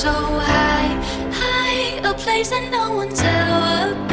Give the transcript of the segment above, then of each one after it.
so high, high, a place that no one's ever been.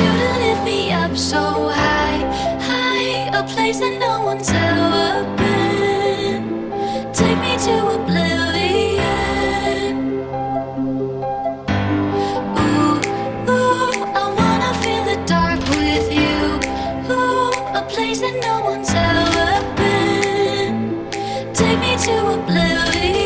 You to lift me up so high, high, a place that no one's ever been. Take me to oblivion. Ooh, ooh, I wanna feel the dark with you. Ooh, a place that no one's ever been. Take me to oblivion.